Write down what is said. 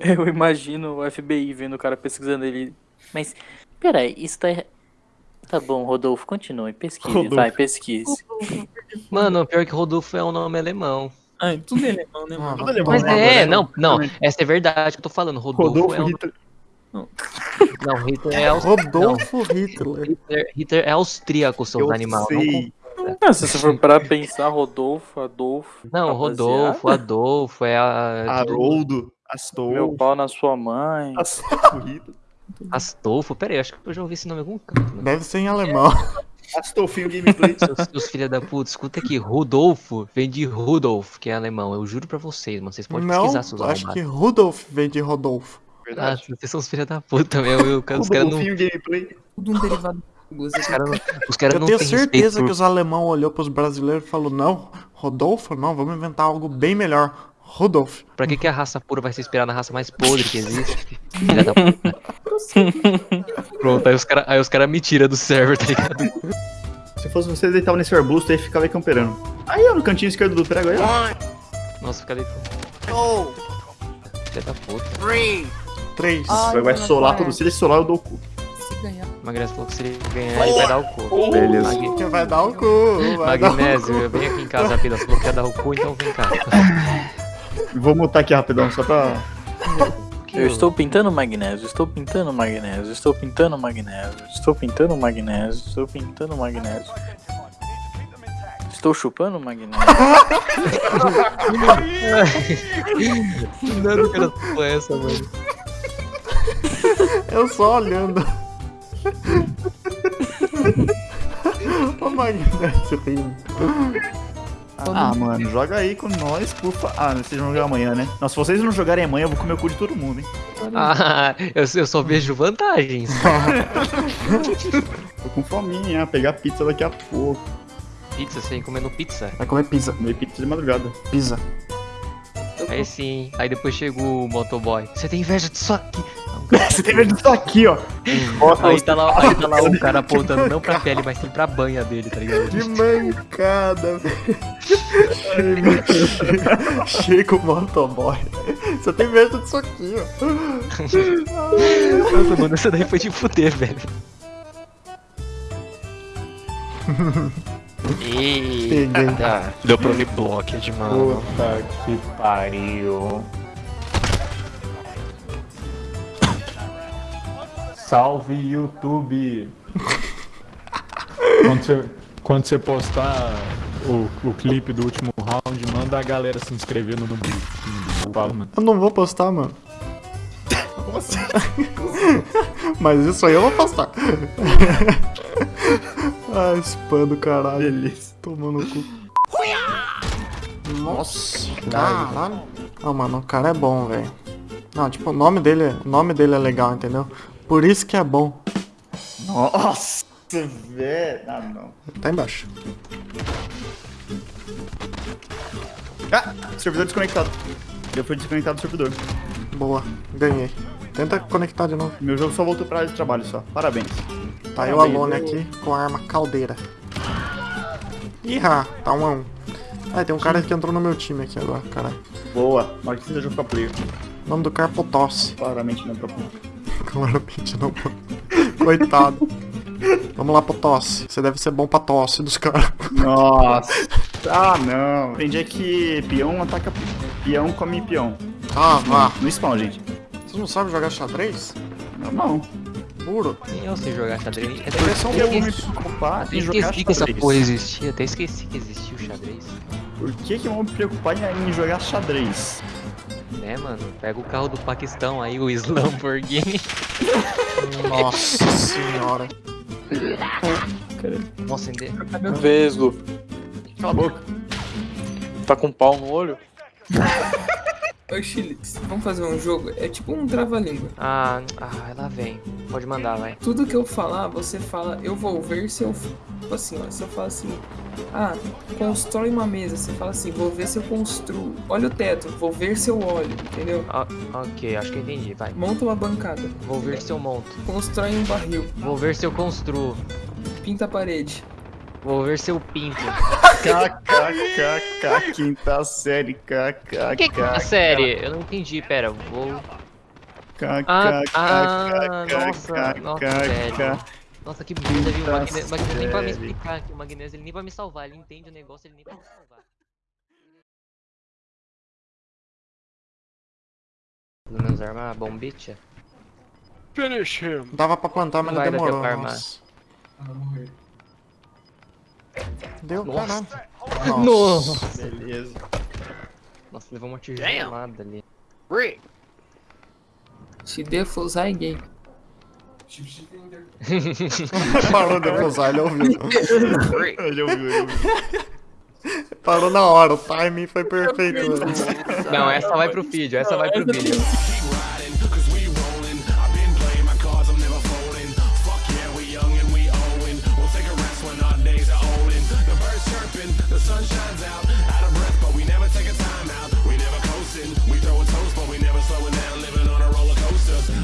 Eu imagino o FBI vendo o cara pesquisando ele. Mas, peraí, isso tá. Tá bom, Rodolfo, continue. Pesquise, Rodolfo. vai, pesquise. Mano, pior que Rodolfo é um nome alemão. Ah, tudo é alemão, né, mano? Tudo alemão, Mas né? é, não, não, Realmente. essa é verdade que eu tô falando. Rodolfo, Rodolfo é um... Hitler. Não, Hitler é, aus... Rodolfo Hitler. Hitler, Hitler é austríaco, seus Eu animais. Não, Ah, se você for para pensar, Rodolfo, Adolfo. não Rodolfo, Adolfo, é a... Haroldo, Meu Astolfo, pau na sua mãe. Astolfo. Astolfo. Pera aí, acho que eu já ouvi esse nome em algum canto. mano. Deve ser em alemão. Astolfinho Gameplay. Seus, seus filha da puta, escuta aqui. Rodolfo vem de Rudolf, que é alemão. Eu juro pra vocês, mano. Vocês podem Não, pesquisar seus acho que. Rudolf vem de Rodolfo. Ah, Verdade. vocês são os filha da puta mesmo. eu- Os caras não, Gameplay. Tudo um derivado. Os cara não, os cara Eu não tenho certeza respeito que os alemão olhou pros brasileiros e falou, não, Rodolfo, não, vamos inventar algo bem melhor. Rodolfo. Pra que, que a raça pura vai se inspirar na raça mais podre que existe? Filha da puta. Pronto, aí os caras aí os cara me tiram do server, tá ligado? Se fosse você, deitava nesse arbusto aí e ficava aí camperando. Aí, ó, no cantinho esquerdo do prego aí, ó. Nossa, fica ali. Filha da puta. Três. Vai, vai solar tudo. Se ele solar, eu dou o cu. Se ganhar. Magnésio falou que se ele ganhar, ele vai dar o cu. Beleza. Mag- Que vai dar o cu, vai dar o Magnésio, eu venho aqui em casa rapidão. Você falou que ia dar o cu, então vem cá. Vou mutar aqui rapidão, só pra. Eu estou pintando magnésio, estou pintando magnésio, estou pintando magnésio, estou pintando magnésio, estou pintando magnésio. Estou chupando magnésio. Não, cara, foi essa, mano. Eu só olhando. rindo. Ah, mano, joga aí com nós, por favor. Ah, vocês vão jogar amanhã, né? Não, se vocês não jogarem amanhã, eu vou comer o cu de todo mundo, hein? Ah, eu, eu só vejo vantagens. Tô com fominha, pegar pizza daqui a pouco. Pizza, você vem comendo pizza. Vai comer pizza, Comer pizza de madrugada. pizza. Aí sim. Aí depois chegou o motoboy. Você tem inveja disso aqui? Você tem medo disso aqui, ó. Aí tá lá, aí tá lá o cara apontando não pra pele, mas sim pra banha dele, tá ligado? Que mancada, velho. Chega o motoboy. Você tem medo disso aqui, ó. Nossa, mano, essa daí foi de fuder, velho. Eita, deu pra me bloquear mano. Puta que pariu. Salve YouTube! quando, você, quando você postar o, o clipe do último round, manda a galera se inscrever no mano. Eu não vou postar, mano. Mas isso aí eu vou postar. ah, spam do caralho. Beleza. Tomando cu. Nossa, caralho. Não, mano, o cara é bom, velho. Não, tipo, o nome dele, o nome dele é legal, entendeu? Por isso que é bom. Nossa, velho. Ah, não. Tá embaixo. Ah, servidor desconectado. Eu fui desconectado do servidor. Boa, ganhei. Tenta conectar de novo. Meu jogo só voltou pra área de trabalho só. Parabéns. Tá o Parabéns, Alone eu- aqui com a arma caldeira. Ih, tá um a um. Ah, tem um cara que entrou no meu time aqui agora, caralho. Boa. Marquinhos da jogo pra player. O nome do cara é Potossi. Claramente não é pra Claramente não. Coitado. Vamos lá, Potossi. Você deve ser bom pra tosse dos caras. Nossa. Ah, não. Aprendi é que peão ataca peão, come peão. Ah, vá. No spawn, gente. Vocês não sabem jogar xadrez? Normal. Puro. Nem eu sei jogar xadrez. É Eu vou me preocupar Até em jogar esqueci que essa xadrez. porra existia, até esqueci que existia o xadrez. Por que, que eu vou me preocupar em jogar xadrez? Né, mano? Pega o carro do Paquistão aí, o Lamborghini. Nossa senhora. Nossa, ende- Vesgo, Cala a boca. tá com pau no olho? Ô, Chilix, vamos fazer um jogo? É tipo um trava-língua. Ah, ah, lá vem. Pode mandar, vai. Tudo que eu falar, você fala, eu vou ver se eu. Tipo assim, ó, se eu falar assim, ah, constrói uma mesa, você fala assim, vou ver se eu construo. Olha o teto, vou ver se eu olho, entendeu? Ah, ok, acho que eu entendi, vai. Monta uma bancada, Vou ver se eu monto. constrói um barril, Vou ver se eu construo. pinta a parede, Vou ver seu pinto. KKKK, quinta série, KKK. Que é série? Eu não entendi, pera, vou... Ah, ah, nossa, nossa. Nossa, que bunda, viu? O Magne- o Magnésio nem vai me explicar aqui, o Magnésio ele nem vai me salvar, ele entende o negócio, ele nem vai me salvar. Pelo menos armar a bombicha. Finish him. Dava pra plantar, mas Não demorou. tempo pra armar. nossa. Deu, Nossa. caralho. Nossa! Beleza. Nossa, levou uma tijolada ali. Se defusar é gay. Parou de usar, ele ouviu. Ele ouviu, ele ouviu. Parou na hora, o timing foi perfeito. Não, essa vai pro vídeo, essa vai pro vídeo. The sun shines out, out of breath, but we never take a time out. We never coasting, we throw a toast, but